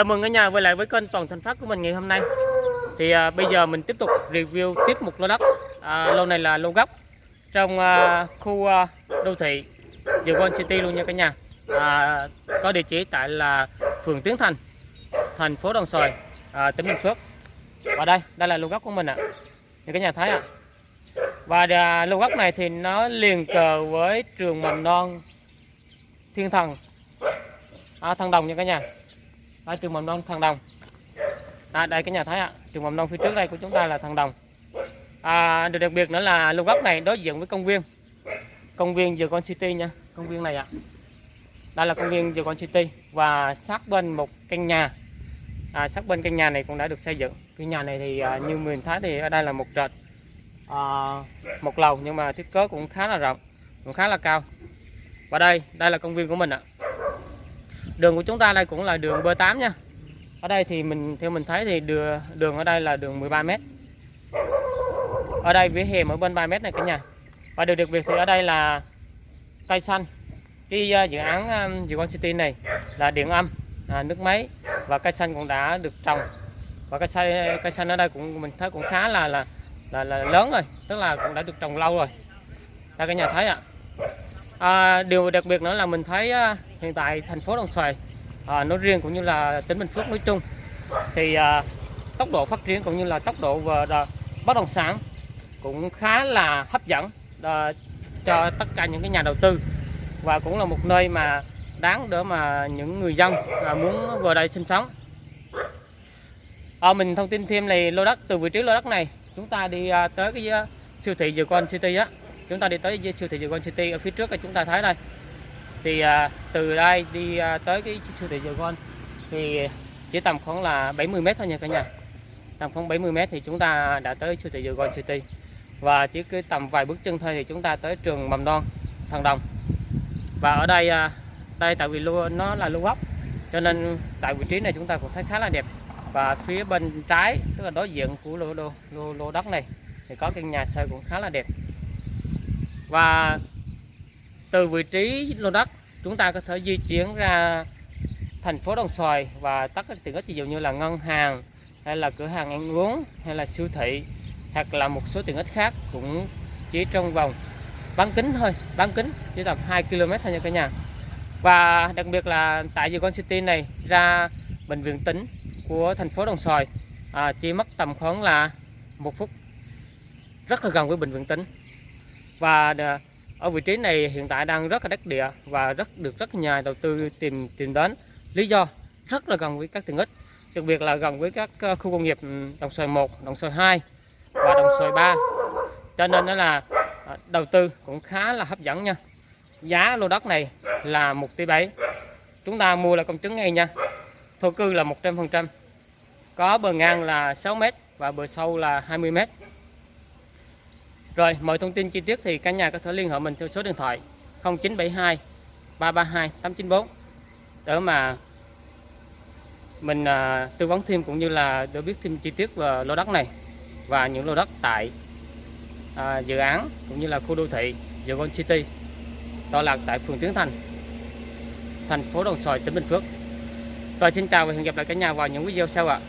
Chào mừng cả nhà quay lại với kênh Toàn Thành Phát của mình ngày hôm nay. Thì à, bây giờ mình tiếp tục review tiếp một lô đất. À, lô này là lô gốc trong à, khu à, đô thị The One City luôn nha cả nhà. À, có địa chỉ tại là phường Tiến Thành, thành phố Đồng Xoài, à, tỉnh Bình Phước. Và đây, đây là lô gốc của mình ạ. Như cả nhà thấy ạ. Và à, lô gốc này thì nó liền cờ với trường mầm non Thiên Thần à, Thăng Đồng nha cả nhà ở trường mầm non thăng Đồng. À, đây cái nhà thấy ạ. Trường mầm non phía trước đây của chúng ta là thăng Đồng. À, điều đặc biệt nữa là lô góc này đối diện với công viên. Công viên The Con City nha. Công viên này ạ. Đây là công viên The Con City và sát bên một căn nhà. À, sát bên căn nhà này cũng đã được xây dựng. Cái nhà này thì à, như mình thấy thì ở đây là một trệt à, một lầu nhưng mà thiết kế cũng khá là rộng cũng khá là cao. Và đây đây là công viên của mình ạ đường của chúng ta đây cũng là đường B8 nha. Ở đây thì mình theo mình thấy thì đường đường ở đây là đường 13m ở đây vỉa hè ở bên 3m này cả nhà. Và điều đặc biệt thì ở đây là cây xanh. Cái uh, dự án um, Dự City này là điện âm à, nước máy và cây xanh cũng đã được trồng. Và cây xanh cây xanh ở đây cũng mình thấy cũng khá là là là, là lớn rồi tức là cũng đã được trồng lâu rồi. Đây cả nhà thấy ạ. À, điều đặc biệt nữa là mình thấy uh, hiện tại thành phố Đồng Xoài à, nói riêng cũng như là tỉnh Bình Phước nói chung thì à, tốc độ phát triển cũng như là tốc độ về à, bất động sản cũng khá là hấp dẫn à, cho tất cả những cái nhà đầu tư. Và cũng là một nơi mà đáng để mà những người dân à, muốn vào đây sinh sống. À, mình thông tin thêm này lô đất từ vị trí lô đất này chúng ta đi à, tới cái à, siêu thị The Con City á. Chúng ta đi tới siêu thị The Con City ở phía trước là chúng ta thấy đây thì à, từ đây đi à, tới cái siêu thị Dầu Con thì chỉ tầm khoảng là 70 mét thôi nha cả nhà. Tầm khoảng 70 mét thì chúng ta đã tới siêu thị Dầu Con City. Và chỉ cứ tầm vài bước chân thôi thì chúng ta tới trường mầm non Thần Đồng và ở đây à, đây tại vì lô nó là lô gốc cho nên tại vị trí này chúng ta cũng thấy khá là đẹp. Và phía bên trái tức là đối diện của lô lô lô, lô đất này thì có căn nhà xây cũng khá là đẹp. Và từ vị trí lô đất chúng ta có thể di chuyển ra thành phố Đồng Xoài và tất các tiện ích ví dụ như là ngân hàng hay là cửa hàng ăn uống hay là siêu thị hoặc là một số tiện ích khác cũng chỉ trong vòng bán kính thôi bán kính chỉ tầm 2 km thôi nha cả nhà. Và đặc biệt là tại Con City này ra bệnh viện tỉnh của thành phố Đồng Xoài à, chỉ mất tầm khoảng là một phút rất là gần với bệnh viện tỉnh. Và ở vị trí này hiện tại đang rất là đắc địa và rất được rất nhà đầu tư tìm tìm đến. Lý do, rất là gần với các tiện ích, đặc biệt là gần với các ờ, khu công nghiệp đồng xoài 1 đồng xoài 2 và đồng xoài 3 cho nên đó là ờ, đầu tư cũng khá là hấp dẫn nha. Giá lô đất này là 1 tỷ 7 chúng ta mua là công chứng ngay nha. Thổ cư là 100% có bờ ngang là 6 m và bờ sâu là 20 m rồi, mọi thông tin chi tiết thì cả nhà có thể liên hệ mình theo số điện thoại 0972 332 894 để mà mình à, tư vấn thêm cũng như là để biết thêm chi tiết về lô đất này và những lô đất tại à, dự án cũng như là khu đô thị The Gold City tọa lạc tại phường Tiến Thành thành phố Đồng Xoài tỉnh Bình Phước. Rồi xin chào và hẹn gặp lại cả nhà vào những video sau ạ.